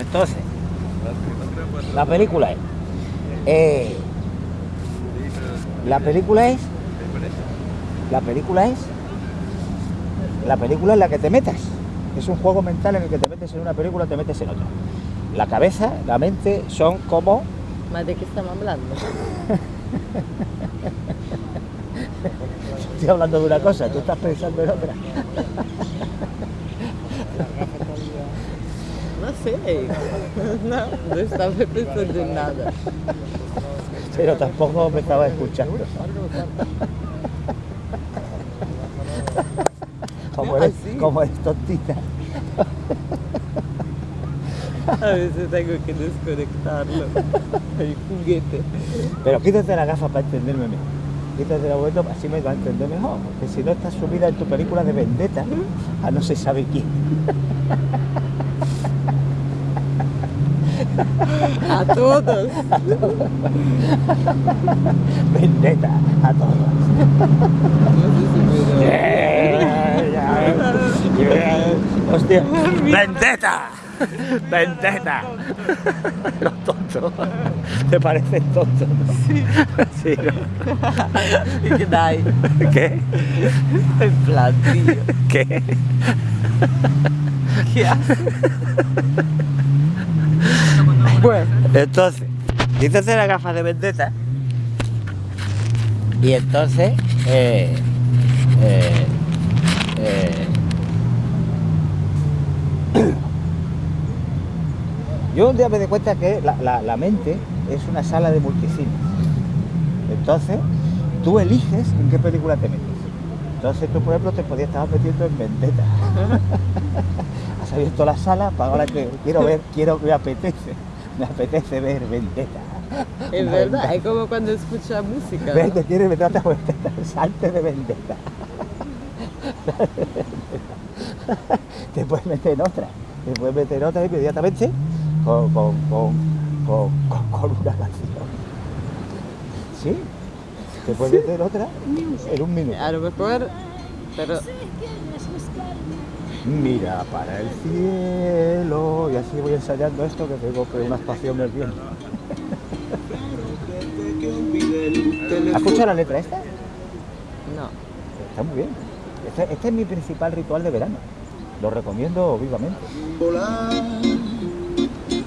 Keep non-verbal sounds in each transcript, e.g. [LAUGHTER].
Entonces, la película es... eh, la película es... La película es... La película en la que te metas. Es un juego mental en el que te metes en una película, te metes en otra. La cabeza, la mente son como... ¿Más de qué estamos hablando? [LAUGHS] Estoy hablando de una cosa, tú estás pensando en otra. No sé. [LAUGHS] No, no estaba pensando en nada. Pero tampoco me estaba escuchando. [LAUGHS] Como eres, ¿Ah, sí? como eres tontita. A veces tengo que desconectarlo. El juguete. Pero quítate la gafa para entenderme mejor. Quítate la vuelta, así me va a entender mejor. Porque si no estás subida en tu película de vendetta, a no se sabe quién. A todos. Vendetta a todos. No sé si puedo. Hostia. Vendetta. Vendetta. Los tontos. ¿Te parecen tontos? Sí. Sí, ¿no? ¿Qué dai? ¿Qué? En plan, tío. ¿Qué? ¿Qué haces? Bueno, entonces, quítate la gafa de vendetta. Y entonces, eh, eh, eh, yo un día me di cuenta que la, mente es una sala de multicine. Entonces, tú eliges en qué película te metes. Entonces tú, por ejemplo, te podías estar metiendo en Vendetta. [LAUGHS] Has abierto la sala para ahora que quiero ver, quiero, me apetece, me apetece ver Vendetta. Es verdad, Vendetta. es como cuando escucha música. Ves ¿no? meter otra Vendetta, salte de Vendetta. te puedes meter en otra, te puedes meter en otra inmediatamente con, con, con, con, con- con una canción. ¿Sí? Te puedes meter en otra en un minuto. A lo mejor, pero Mira para el cielo y así voy ensayando esto que tengo que una actuación del viento. [LAUGHS] ¿Has escuchado la letra esta? no. Está muy bien. Este, este es mi principal ritual de verano. Lo recomiendo vivamente.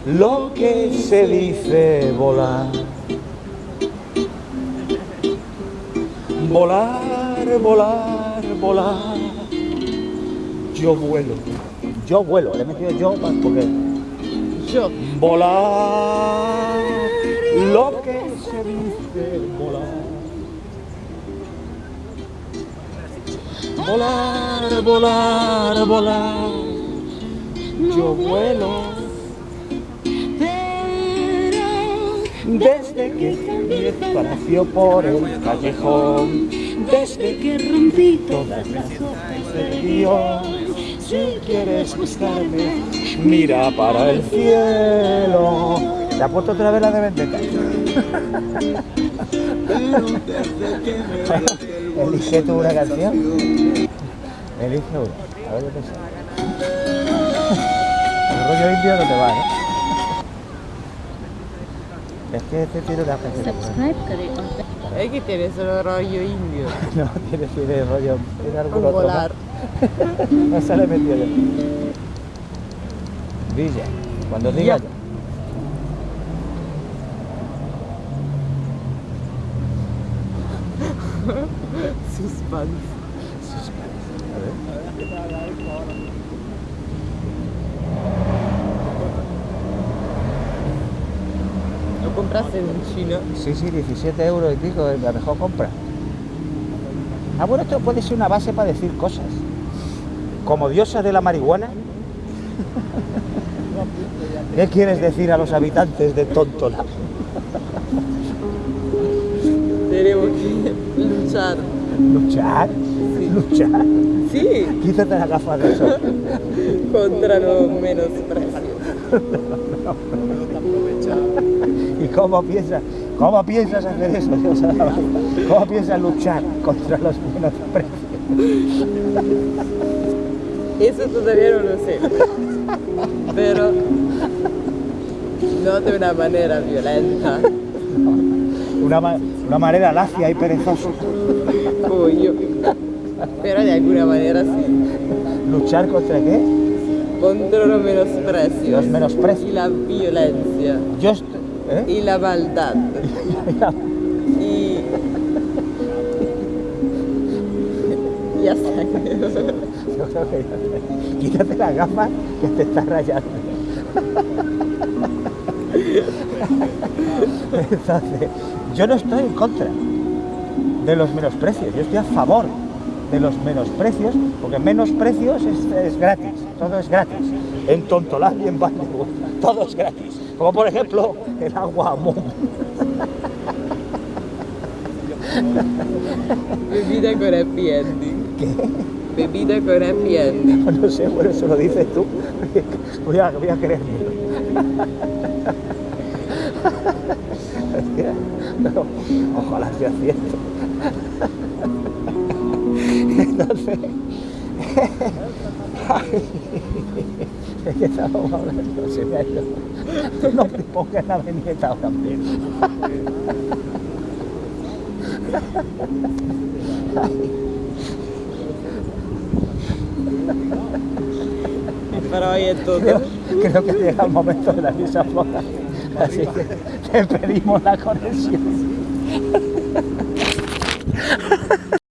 Lo que se dice volar. Volar, volar, volar. Yo vuelo. Yo vuelo. Le he metido yo porque Yo. volar. Lo que se dice volar. Volar, volar, volar. Yo vuelo. Desde que cambié espacio por el callejón, desde que rompí todas las hojas del guion, si quieres buscarme, mira para el cielo. Te apuesto otra vez la de Vendetta. Elige tú una canción. Elige una. A ver qué pensás. El rollo indio no te va, ¿eh? Es que este tiene una canción. Es que tienes el rollo indio. [LAUGHS] no, tiene, tiene rollo. Tiene algún otro. ¿No? No se le metió yo. Villa. Cuando diga Ya. ya. Suspense. A ver. Lo compraste en China. Sí, sí, 17 euros y pico es la mejor compra. Ah, bueno, esto puede ser una base para decir cosas. Como diosa de la marihuana. ¿Qué quieres decir a los habitantes de Tontola? Tenemos que luchar. ¿Luchar? ¿Luchar? Sí, Quítate la gafa de sol. contra los menosprecios. ¿Y cómo piensas, cómo piensas hacer eso? ¿Cómo piensas luchar contra los buenos precios? Eso todavía no lo sé. Pero no de una manera violenta. Una, ma- una manera lacia y perezosa. Pero de alguna manera sí. ¿Luchar contra qué? Contra los menosprecios. Los menosprecios. Y la violencia. Yo ¿eh? Y la maldad. [LAUGHS] Ya está. [LAUGHS] Ya- Quítate las gafas que te estás rayando. Entonces, yo no estoy en contra de los menosprecios, yo estoy a favor de los menosprecios, porque menosprecios es, gratis, todo es gratis. En Tontolán y en Vallejo, todo es gratis. Como por ejemplo el agua Mum. [LAUGHS] Bebida con happy ending. ¿Qué? Bebida con happy ending. No sé, bueno, eso lo dices tú. Voy a, voy a. Hostia, no, ojalá sea cierto. Entonces, es que estábamos hablando, se me ha ido. No me pongas la viñeta ahora mismo. [LAUGHS] Pero hoy es todo. Creo, creo que llega el momento de la misa floja. Así que te pedimos la conexión.